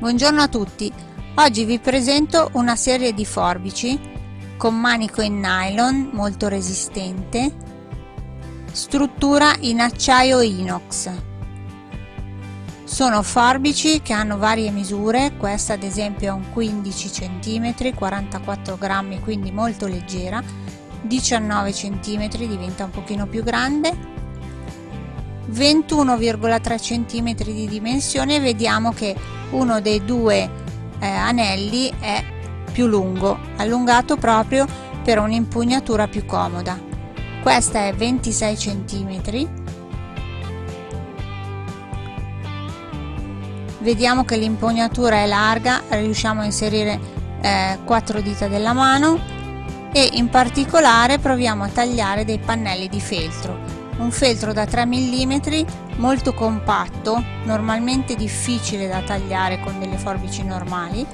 Buongiorno a tutti, oggi vi presento una serie di forbici con manico in nylon molto resistente, struttura in acciaio inox. Sono forbici che hanno varie misure, questa ad esempio è un 15 cm, 44 grammi quindi molto leggera, 19 cm diventa un pochino più grande, 21,3 cm di dimensione vediamo che uno dei due eh, anelli è più lungo allungato proprio per un'impugnatura più comoda. Questa è 26 cm vediamo che l'impugnatura è larga riusciamo a inserire eh, 4 dita della mano e in particolare proviamo a tagliare dei pannelli di feltro un feltro da 3 mm molto compatto normalmente difficile da tagliare con delle forbici normali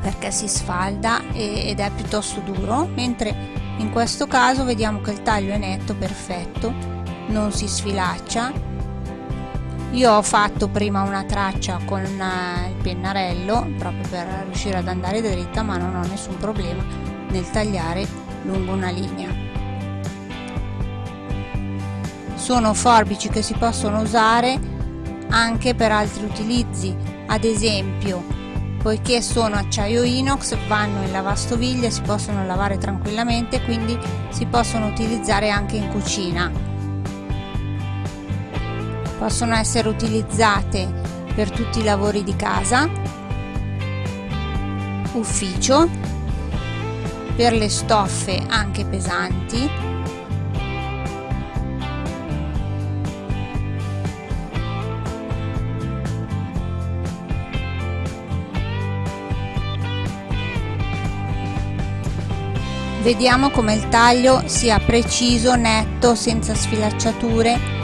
perché si sfalda ed è piuttosto duro mentre in questo caso vediamo che il taglio è netto perfetto non si sfilaccia. Io ho fatto prima una traccia con eh, il pennarello proprio per riuscire ad andare dritta ma non ho nessun problema nel tagliare lungo una linea sono forbici che si possono usare anche per altri utilizzi. Ad esempio poiché sono acciaio inox vanno in lavastoviglie si possono lavare tranquillamente quindi si possono utilizzare anche in cucina. Possono essere utilizzate per tutti i lavori di casa ufficio per le stoffe anche pesanti Vediamo come il taglio sia preciso, netto, senza sfilacciature.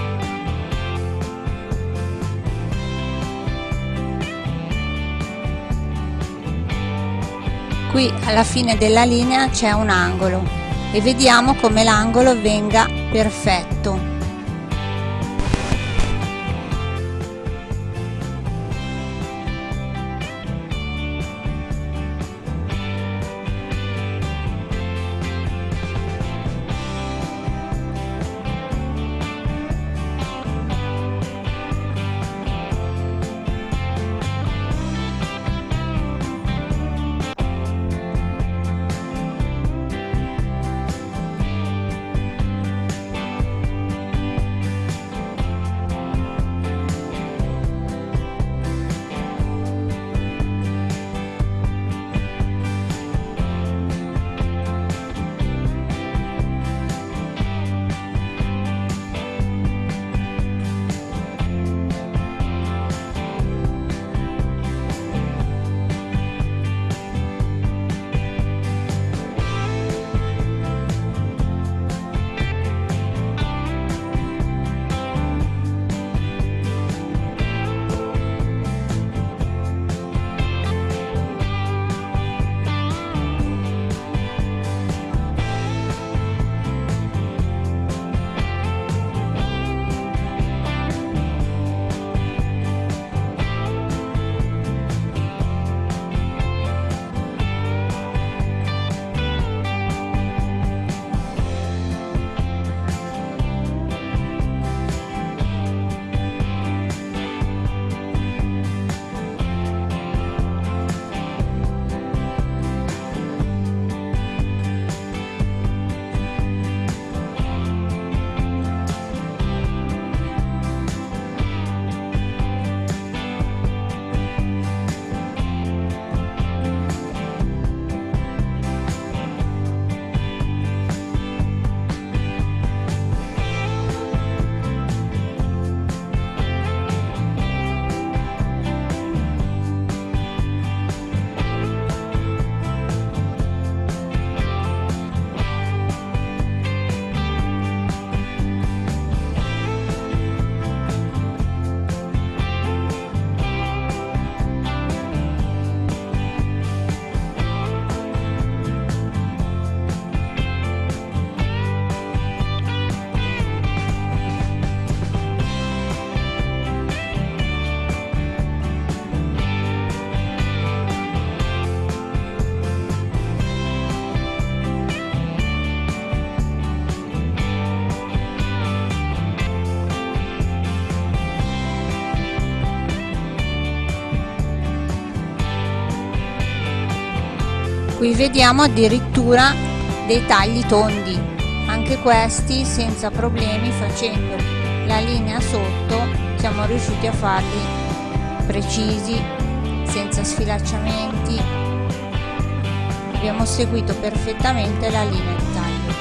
Qui alla fine della linea c'è un angolo e vediamo come l'angolo venga perfetto. Qui vediamo addirittura dei tagli tondi. Anche questi senza problemi facendo la linea sotto siamo riusciti a farli precisi senza sfilacciamenti. Abbiamo seguito perfettamente la linea di taglio.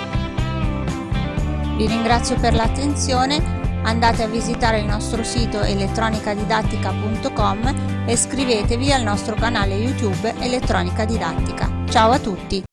Vi ringrazio per l'attenzione andate a visitare il nostro sito elettronicadidattica.com e iscrivetevi al nostro canale YouTube Elettronica Didattica. Ciao a tutti!